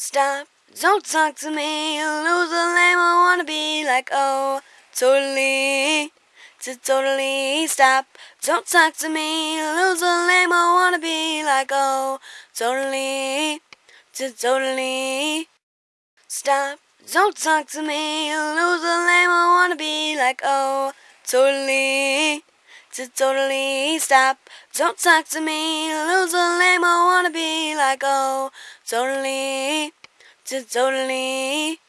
Stop, don't talk to me, lose loser lame, I wanna be like, oh, totally, to totally stop. Don't talk to me, lose loser lame, I wanna be like, oh, totally, to totally stop. Don't talk to me, lose loser lame, I wanna be like, oh, totally, to totally stop. Don't talk to me, loser lame, I oh, totally, to